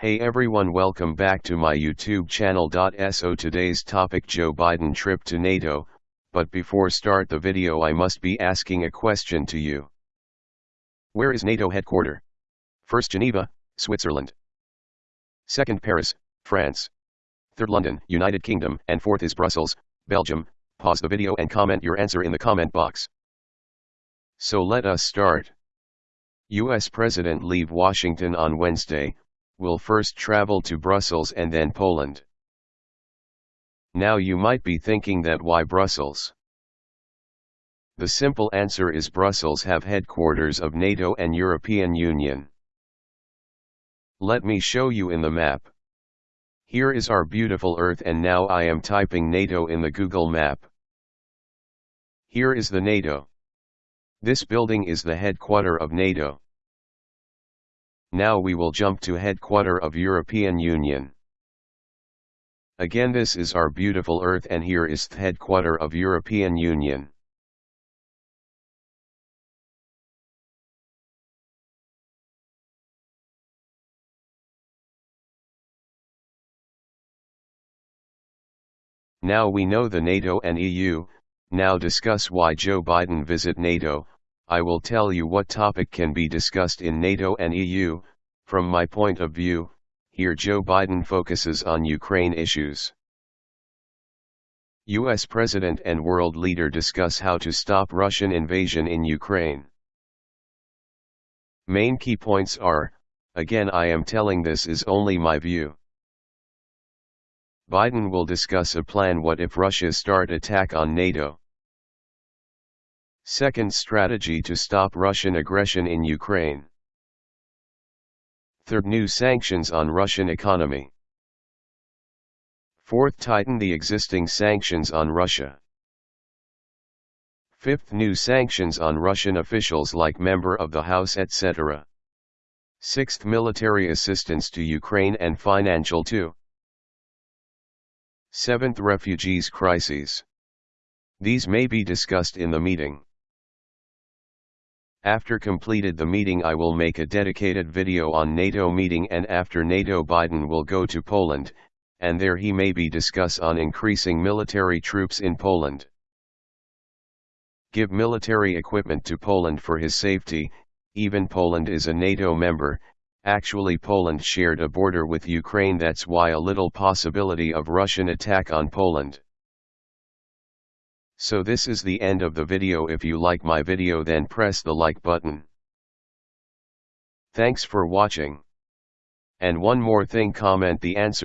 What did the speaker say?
Hey everyone welcome back to my YouTube channel. So today's topic Joe Biden trip to NATO, but before start the video I must be asking a question to you. Where is NATO headquarter? First Geneva, Switzerland. Second Paris, France. Third London, United Kingdom, and fourth is Brussels, Belgium. Pause the video and comment your answer in the comment box. So let us start. U.S. President leave Washington on Wednesday, will first travel to Brussels and then Poland. Now you might be thinking that why Brussels? The simple answer is Brussels have headquarters of NATO and European Union. Let me show you in the map. Here is our beautiful earth and now I am typing NATO in the Google map. Here is the NATO. This building is the headquarter of NATO. Now we will jump to headquarter of European Union. Again this is our beautiful earth and here is the headquarter of European Union. Now we know the NATO and EU, now discuss why Joe Biden visit NATO, I will tell you what topic can be discussed in NATO and EU, from my point of view, here Joe Biden focuses on Ukraine issues. US President and world leader discuss how to stop Russian invasion in Ukraine. Main key points are, again I am telling this is only my view. Biden will discuss a plan what if Russia start attack on NATO. Second strategy to stop Russian aggression in Ukraine. Third new sanctions on Russian economy. Fourth tighten the existing sanctions on Russia. Fifth new sanctions on Russian officials like member of the House etc. Sixth military assistance to Ukraine and financial too. Seventh refugees crises. These may be discussed in the meeting. After completed the meeting I will make a dedicated video on NATO meeting and after NATO Biden will go to Poland, and there he may be discuss on increasing military troops in Poland. Give military equipment to Poland for his safety, even Poland is a NATO member, actually Poland shared a border with Ukraine that's why a little possibility of Russian attack on Poland. So this is the end of the video if you like my video then press the like button. Thanks for watching. And one more thing comment the answer.